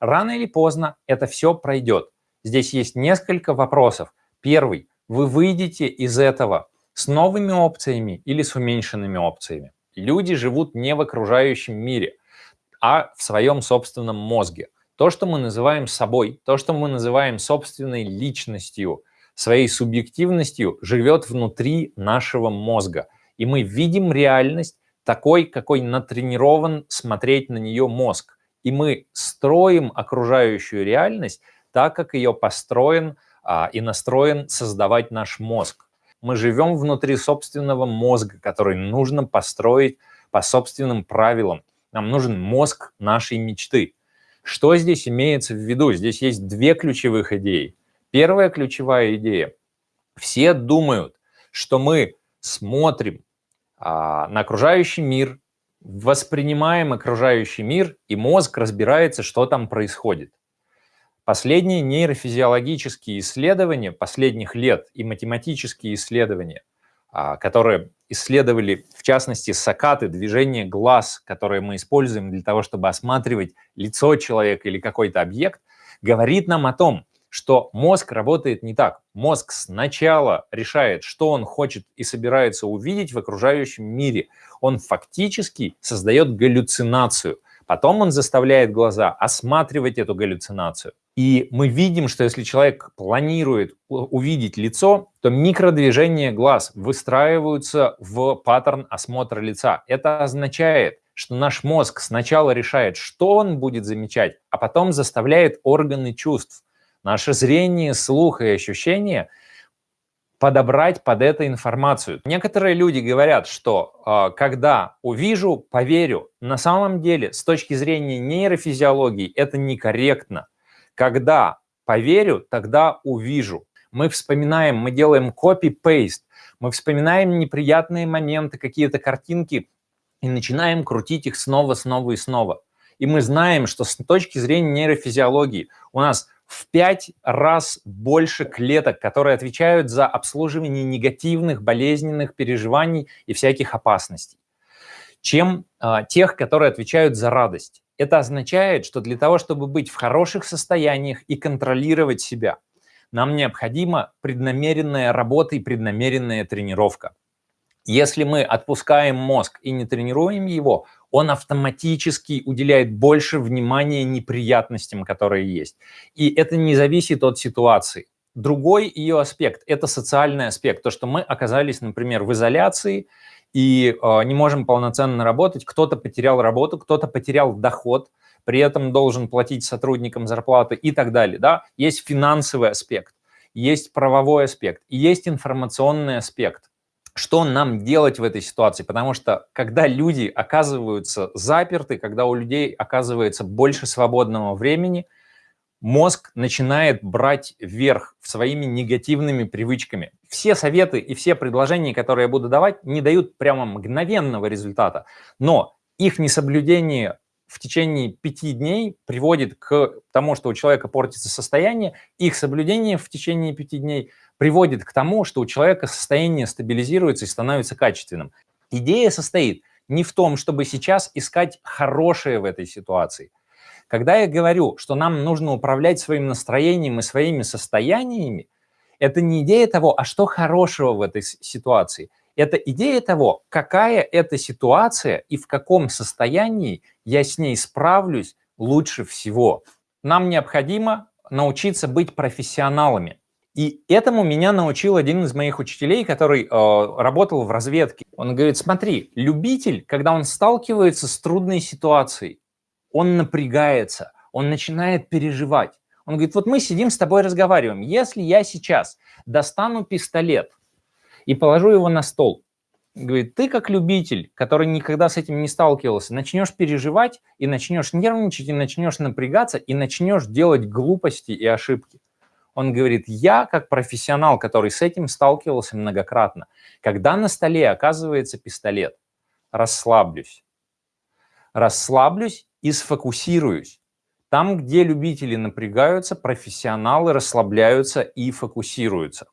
Рано или поздно это все пройдет. Здесь есть несколько вопросов. Первый. Вы выйдете из этого с новыми опциями или с уменьшенными опциями. Люди живут не в окружающем мире, а в своем собственном мозге. То, что мы называем собой, то, что мы называем собственной личностью, своей субъективностью, живет внутри нашего мозга. И мы видим реальность такой, какой натренирован смотреть на нее мозг. И мы строим окружающую реальность так, как ее построен а, и настроен создавать наш мозг. Мы живем внутри собственного мозга, который нужно построить по собственным правилам. Нам нужен мозг нашей мечты. Что здесь имеется в виду? Здесь есть две ключевых идеи. Первая ключевая идея. Все думают, что мы смотрим а, на окружающий мир, воспринимаем окружающий мир, и мозг разбирается, что там происходит. Последние нейрофизиологические исследования последних лет и математические исследования, а, которые исследовали, в частности, сакаты, движение глаз, которые мы используем для того, чтобы осматривать лицо человека или какой-то объект, говорит нам о том, что мозг работает не так. Мозг сначала решает, что он хочет и собирается увидеть в окружающем мире. Он фактически создает галлюцинацию. Потом он заставляет глаза осматривать эту галлюцинацию. И мы видим, что если человек планирует увидеть лицо, то микродвижения глаз выстраиваются в паттерн осмотра лица. Это означает, что наш мозг сначала решает, что он будет замечать, а потом заставляет органы чувств наше зрение, слух и ощущения подобрать под это информацию. Некоторые люди говорят, что э, когда увижу, поверю. На самом деле, с точки зрения нейрофизиологии, это некорректно. Когда поверю, тогда увижу. Мы вспоминаем, мы делаем copy-paste, мы вспоминаем неприятные моменты, какие-то картинки, и начинаем крутить их снова, снова и снова. И мы знаем, что с точки зрения нейрофизиологии у нас в пять раз больше клеток, которые отвечают за обслуживание негативных, болезненных переживаний и всяких опасностей, чем э, тех, которые отвечают за радость. Это означает, что для того, чтобы быть в хороших состояниях и контролировать себя, нам необходима преднамеренная работа и преднамеренная тренировка. Если мы отпускаем мозг и не тренируем его, он автоматически уделяет больше внимания неприятностям, которые есть. И это не зависит от ситуации. Другой ее аспект – это социальный аспект. То, что мы оказались, например, в изоляции и э, не можем полноценно работать. Кто-то потерял работу, кто-то потерял доход, при этом должен платить сотрудникам зарплаты и так далее. Да? Есть финансовый аспект, есть правовой аспект, и есть информационный аспект что нам делать в этой ситуации, потому что когда люди оказываются заперты, когда у людей оказывается больше свободного времени, мозг начинает брать вверх своими негативными привычками. Все советы и все предложения, которые я буду давать, не дают прямо мгновенного результата, но их несоблюдение в течение пяти дней приводит к тому, что у человека портится состояние, их соблюдение в течение пяти дней приводит к тому, что у человека состояние стабилизируется и становится качественным. Идея состоит не в том, чтобы сейчас искать хорошее в этой ситуации. Когда я говорю, что нам нужно управлять своим настроением и своими состояниями, это не идея того, а что хорошего в этой ситуации – это идея того, какая это ситуация и в каком состоянии я с ней справлюсь лучше всего. Нам необходимо научиться быть профессионалами. И этому меня научил один из моих учителей, который э, работал в разведке. Он говорит, смотри, любитель, когда он сталкивается с трудной ситуацией, он напрягается, он начинает переживать. Он говорит, вот мы сидим с тобой разговариваем. Если я сейчас достану пистолет и положу его на стол. Говорит, ты как любитель, который никогда с этим не сталкивался, начнешь переживать и начнешь нервничать, и начнешь напрягаться, и начнешь делать глупости и ошибки. Он говорит, я как профессионал, который с этим сталкивался многократно, когда на столе оказывается пистолет, расслаблюсь. Расслаблюсь и сфокусируюсь. Там, где любители напрягаются, профессионалы расслабляются и фокусируются.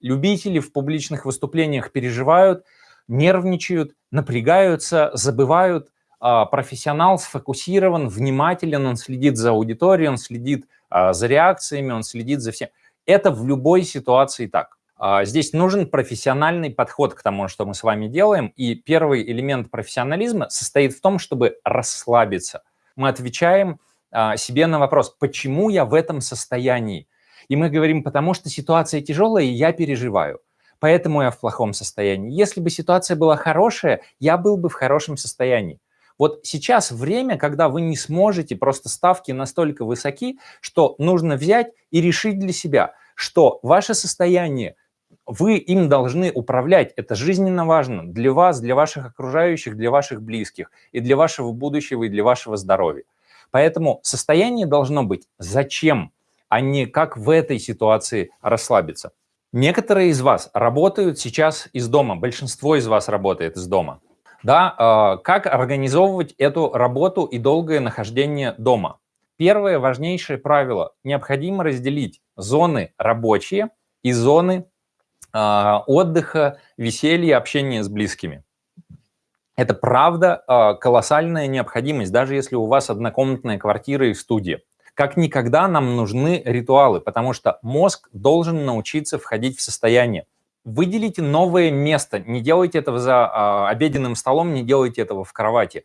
Любители в публичных выступлениях переживают, нервничают, напрягаются, забывают а, профессионал сфокусирован, внимателен, он следит за аудиторией, он следит за реакциями, он следит за всем. Это в любой ситуации так. А, здесь нужен профессиональный подход к тому, что мы с вами делаем. И первый элемент профессионализма состоит в том, чтобы расслабиться. Мы отвечаем а, себе на вопрос, почему я в этом состоянии? И мы говорим, потому что ситуация тяжелая, и я переживаю. Поэтому я в плохом состоянии. Если бы ситуация была хорошая, я был бы в хорошем состоянии. Вот сейчас время, когда вы не сможете, просто ставки настолько высоки, что нужно взять и решить для себя, что ваше состояние вы им должны управлять. Это жизненно важно для вас, для ваших окружающих, для ваших близких, и для вашего будущего, и для вашего здоровья. Поэтому состояние должно быть «зачем?», а не как в этой ситуации расслабиться. Некоторые из вас работают сейчас из дома, большинство из вас работает из дома. Да, э, как организовывать эту работу и долгое нахождение дома? Первое важнейшее правило – необходимо разделить зоны рабочие и зоны а, отдыха, веселья, общения с близкими. Это правда а, колоссальная необходимость, даже если у вас однокомнатная квартира и студия. Как никогда нам нужны ритуалы, потому что мозг должен научиться входить в состояние. Выделите новое место, не делайте этого за а, обеденным столом, не делайте этого в кровати.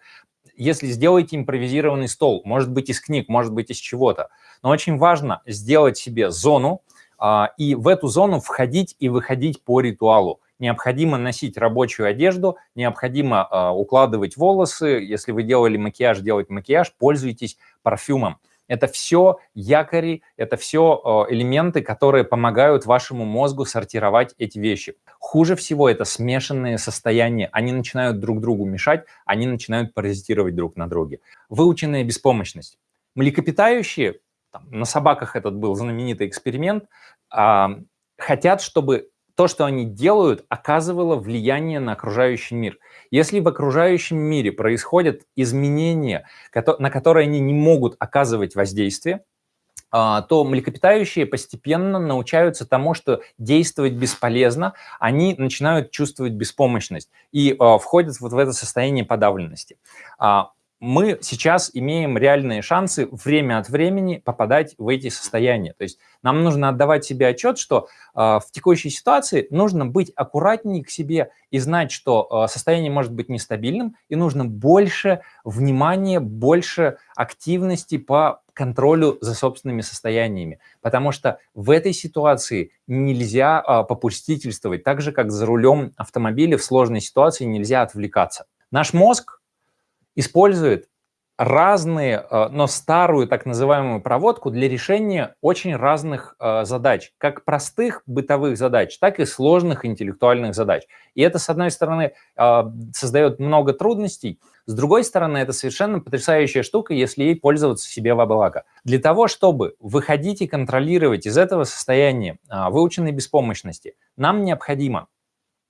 Если сделаете импровизированный стол, может быть из книг, может быть из чего-то, но очень важно сделать себе зону, а, и в эту зону входить и выходить по ритуалу. Необходимо носить рабочую одежду, необходимо а, укладывать волосы. Если вы делали макияж, делать макияж, пользуйтесь парфюмом. Это все якори, это все а, элементы, которые помогают вашему мозгу сортировать эти вещи. Хуже всего это смешанные состояния. Они начинают друг другу мешать, они начинают паразитировать друг на друге. Выученная беспомощность. Млекопитающие там, на собаках этот был знаменитый эксперимент, а, хотят, чтобы то, что они делают, оказывало влияние на окружающий мир. Если в окружающем мире происходят изменения, на которые они не могут оказывать воздействие, а, то млекопитающие постепенно научаются тому, что действовать бесполезно, они начинают чувствовать беспомощность и а, входят вот в это состояние подавленности мы сейчас имеем реальные шансы время от времени попадать в эти состояния. То есть нам нужно отдавать себе отчет, что э, в текущей ситуации нужно быть аккуратнее к себе и знать, что э, состояние может быть нестабильным, и нужно больше внимания, больше активности по контролю за собственными состояниями. Потому что в этой ситуации нельзя э, попустительствовать, так же, как за рулем автомобиля в сложной ситуации нельзя отвлекаться. Наш мозг использует разные, э, но старую так называемую проводку для решения очень разных э, задач, как простых бытовых задач, так и сложных интеллектуальных задач. И это, с одной стороны, э, создает много трудностей, с другой стороны, это совершенно потрясающая штука, если ей пользоваться себе во благо. Для того, чтобы выходить и контролировать из этого состояния выученной беспомощности, нам необходимо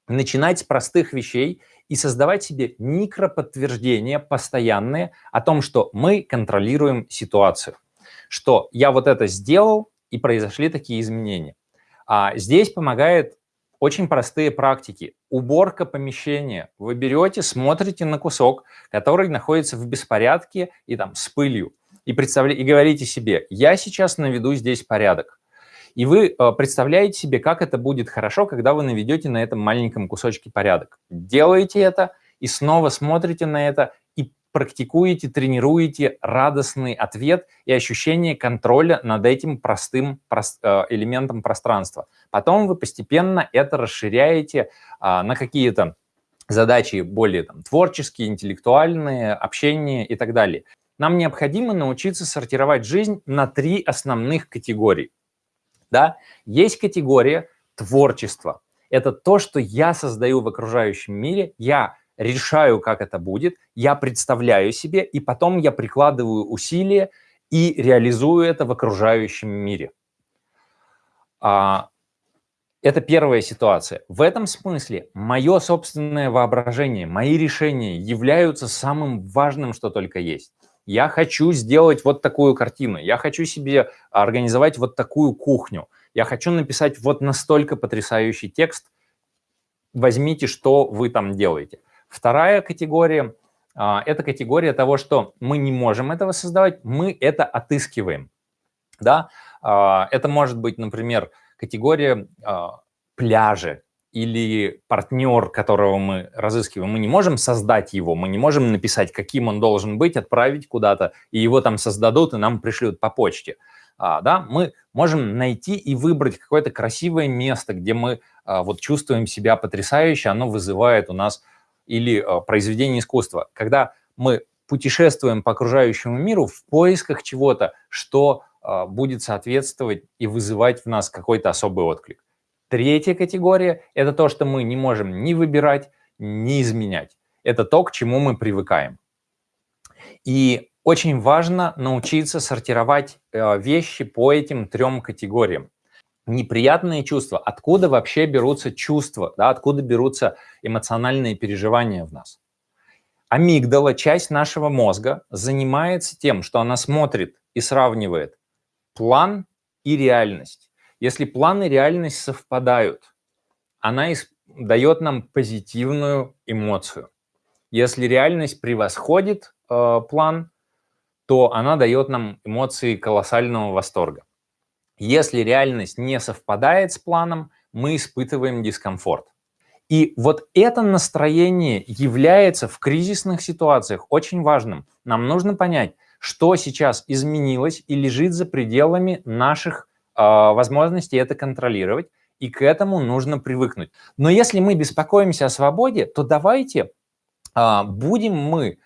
начинать с простых вещей и создавать себе микроподтверждения постоянные о том, что мы контролируем ситуацию, что я вот это сделал, и произошли такие изменения. А здесь помогает очень простые практики. Уборка помещения. Вы берете, смотрите на кусок, который находится в беспорядке и там с пылью, и, представля... и говорите себе, я сейчас наведу здесь порядок. И вы э, представляете себе, как это будет хорошо, когда вы наведете на этом маленьком кусочке порядок. Делаете это и снова смотрите на это и практикуете, тренируете радостный ответ и ощущение контроля над этим простым э, элементом пространства. Потом вы постепенно это расширяете а, на какие-то задачи более там, творческие, интеллектуальные, общение и так далее. Нам необходимо научиться сортировать жизнь на три основных категории. Да? Есть категория творчества. Это то, что я создаю в окружающем мире, я решаю, как это будет, я представляю себе, и потом я прикладываю усилия и реализую это в окружающем мире. А, это первая ситуация. В этом смысле мое собственное воображение, мои решения являются самым важным, что только есть я хочу сделать вот такую картину, я хочу себе организовать вот такую кухню, я хочу написать вот настолько потрясающий текст, возьмите, что вы там делаете. Вторая категория а, это категория того, что мы не можем этого создавать, мы это отыскиваем. Да? А, это может быть, например, категория а, пляжи или партнер, которого мы разыскиваем. Мы не можем создать его, мы не можем написать, каким он должен быть, отправить куда-то, и его там создадут, и нам пришлют по почте. Да? Мы можем найти и выбрать какое-то красивое место, где мы вот чувствуем себя потрясающе, оно вызывает у нас или э, произведение искусства, когда мы путешествуем по окружающему миру в поисках чего-то, что э, будет соответствовать и вызывать в нас какой-то особый отклик. Третья категория – это то, что мы не можем ни выбирать, ни изменять. Это то, к чему мы привыкаем. И очень важно научиться сортировать э, вещи по этим трем категориям неприятные чувства. Откуда вообще берутся чувства, да, откуда берутся эмоциональные переживания в нас? Амигдала, часть нашего мозга, занимается тем, что она смотрит и сравнивает план и реальность. Если план и реальность совпадают, она дает нам позитивную эмоцию. Если реальность превосходит э, план, то она дает нам эмоции колоссального восторга. Если реальность не совпадает с планом, мы испытываем дискомфорт. И вот это настроение является в кризисных ситуациях очень важным. Нам нужно понять, что сейчас изменилось и лежит за пределами наших э, возможностей это контролировать, и к этому нужно привыкнуть. Но если мы беспокоимся о свободе, то давайте э, будем мы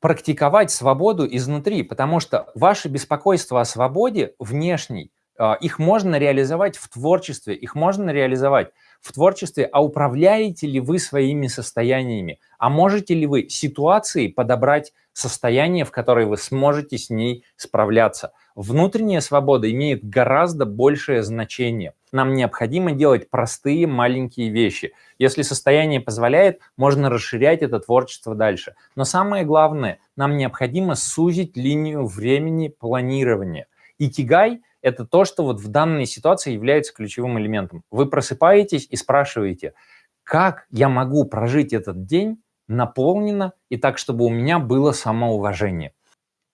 практиковать свободу изнутри, потому что ваше беспокойство о свободе внешней а, их можно реализовать в творчестве, их можно реализовать в творчестве, а управляете ли вы своими состояниями, а можете ли вы ситуации подобрать состояние, в которое вы сможете с ней справляться. Внутренняя свобода имеет гораздо большее значение. Нам необходимо делать простые маленькие вещи. Если состояние позволяет, можно расширять это творчество дальше. Но самое главное, нам необходимо сузить линию времени планирования. Икигай – это то, что вот в данной ситуации является ключевым элементом. Вы просыпаетесь и спрашиваете, как я могу прожить этот день наполненно и так, чтобы у меня было самоуважение.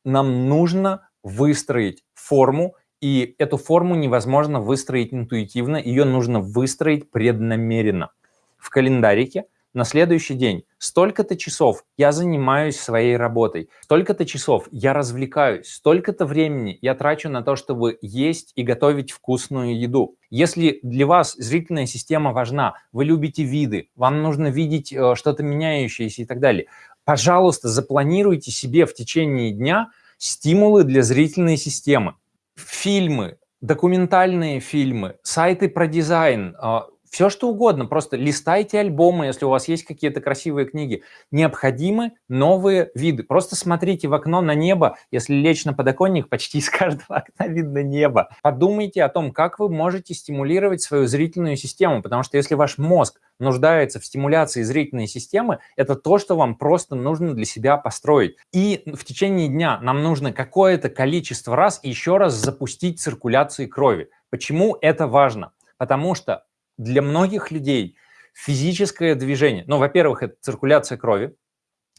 Нам нужно выстроить форму, и эту форму невозможно выстроить интуитивно, ее нужно выстроить преднамеренно. В календарике на следующий день столько-то часов я занимаюсь своей работой, столько-то часов я развлекаюсь, столько-то времени я трачу на то, чтобы есть и готовить вкусную еду. Если для вас зрительная система важна, вы любите виды, вам нужно видеть э, что-то меняющееся и так далее, пожалуйста, запланируйте себе в течение дня стимулы для зрительной системы. Фильмы, документальные фильмы, сайты про дизайн, э, все что угодно, просто листайте альбомы, если у вас есть какие-то красивые книги. Необходимы новые виды. Просто смотрите в окно на небо. Если лечь на подоконник, почти из каждого окна видно небо. Подумайте о том, как вы можете стимулировать свою зрительную систему, потому что если ваш мозг нуждается в стимуляции зрительной системы, это то, что вам просто нужно для себя построить. И в течение дня нам нужно какое-то количество раз еще раз запустить циркуляцию крови. Почему это важно? Потому что для многих людей физическое движение, ну, во-первых, это циркуляция крови,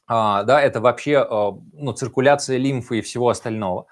а, да, это вообще а, ну, циркуляция лимфы и всего остального.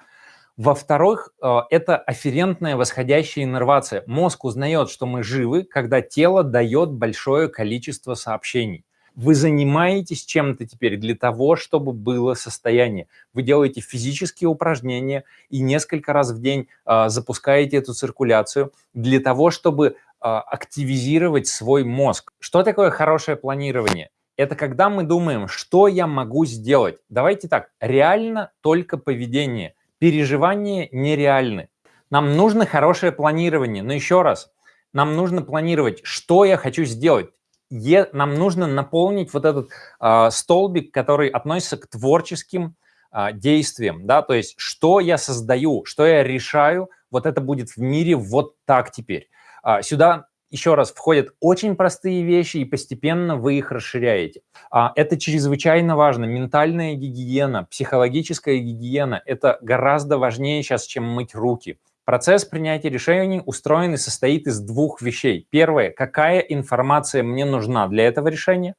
Во-вторых, а, это афферентная восходящая иннервация. Мозг узнает, что мы живы, когда тело дает большое количество сообщений. Вы занимаетесь чем-то теперь для того, чтобы было состояние. Вы делаете физические упражнения и несколько раз в день э, запускаете эту циркуляцию для того, чтобы а, активизировать свой мозг. Что такое хорошее планирование? Это когда мы думаем, что я могу сделать. Давайте так, реально только поведение. Переживания нереальны. Нам нужно хорошее планирование. Но еще раз, нам нужно планировать, что я хочу сделать. Е, нам нужно наполнить вот этот э, столбик, который относится к творческим э, действиям. Да? То есть, что я создаю, что я решаю, вот это будет в мире вот так теперь. А, сюда еще раз входят очень простые вещи, и постепенно вы их расширяете. А, это чрезвычайно важно. Ментальная гигиена, психологическая гигиена – это гораздо важнее сейчас, чем мыть руки. Процесс принятия решений устроен и состоит из двух вещей. Первое – какая информация мне нужна для этого решения?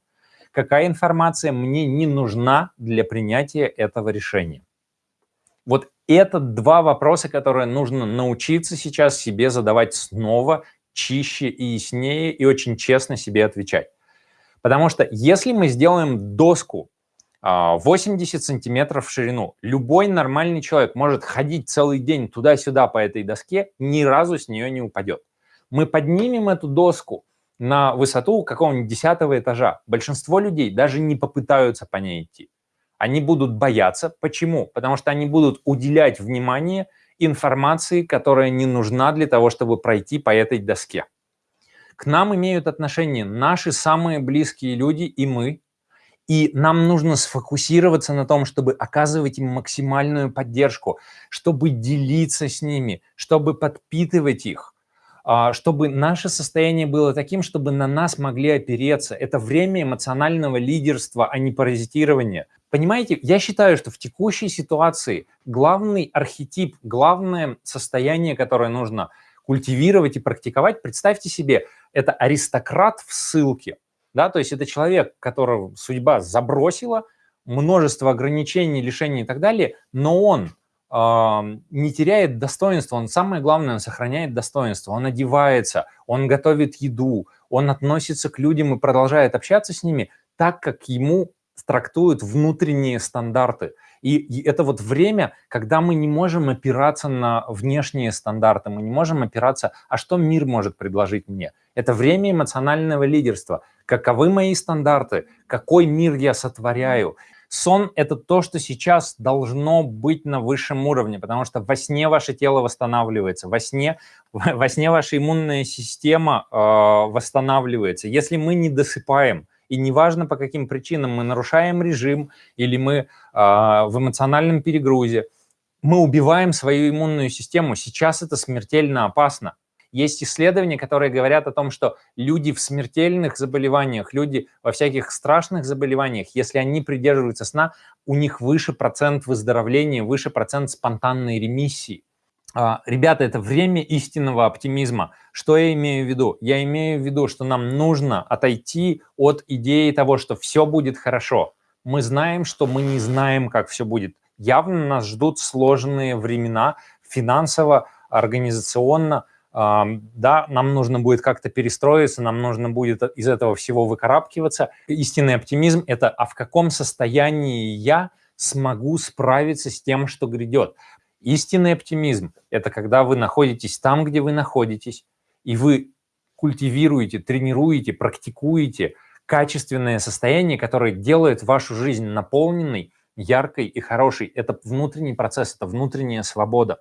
какая информация мне не нужна для принятия этого решения. Вот это два вопроса, которые нужно научиться сейчас себе задавать снова, чище и яснее, и очень честно себе отвечать. Потому что если мы сделаем доску 80 а, сантиметров в ширину, любой нормальный человек может ходить целый день туда-сюда по этой доске, ни разу с нее не упадет. Мы поднимем эту доску на высоту какого-нибудь десятого этажа. Большинство людей даже не попытаются по ней идти. Они будут бояться. Почему? Потому что они будут уделять внимание информации, которая не нужна для того, чтобы пройти по этой доске. К нам имеют отношение наши самые близкие люди и мы. И нам нужно сфокусироваться на том, чтобы оказывать им максимальную поддержку, чтобы делиться с ними, чтобы подпитывать их. А, чтобы наше состояние было таким, чтобы на нас могли опереться. Это время эмоционального лидерства, а не паразитирования. Понимаете, я считаю, что в текущей ситуации главный архетип, главное состояние, которое нужно культивировать и практиковать, представьте себе, это аристократ в ссылке. Да? То есть это человек, которого судьба забросила, множество ограничений, лишений и так далее, но он не теряет достоинства, он самое главное, он сохраняет достоинство, он одевается, он готовит еду, он относится к людям и продолжает общаться с ними так, как ему трактуют внутренние стандарты. И, и это вот время, когда мы не можем опираться на внешние стандарты, мы не можем опираться, а что мир может предложить мне? Это время эмоционального лидерства. Каковы мои стандарты? Какой мир я сотворяю? Сон – это то, что сейчас должно быть на высшем уровне, потому что во сне ваше тело восстанавливается, во сне, во сне ваша иммунная система э, восстанавливается. Если мы не досыпаем, и неважно по каким причинам мы нарушаем режим или мы э, в эмоциональном перегрузе, мы убиваем свою иммунную систему. Сейчас это смертельно опасно. Есть исследования, которые говорят о том, что люди в смертельных заболеваниях, люди во всяких страшных заболеваниях, если они придерживаются сна, у них выше процент выздоровления, выше процент спонтанной ремиссии. А, ребята, это время истинного оптимизма. Что я имею в виду? Я имею в виду, что нам нужно отойти от идеи того, что все будет хорошо. Мы знаем, что мы не знаем, как все будет. Явно нас ждут сложные времена финансово, организационно, да, нам нужно будет как-то перестроиться, нам нужно будет из этого всего выкарабкиваться. Истинный оптимизм – это а в каком состоянии я смогу справиться с тем, что грядет. Истинный оптимизм – это когда вы находитесь там, где вы находитесь, и вы культивируете, тренируете, практикуете качественное состояние, которое делает вашу жизнь наполненной, яркой и хорошей. Это внутренний процесс, это внутренняя свобода.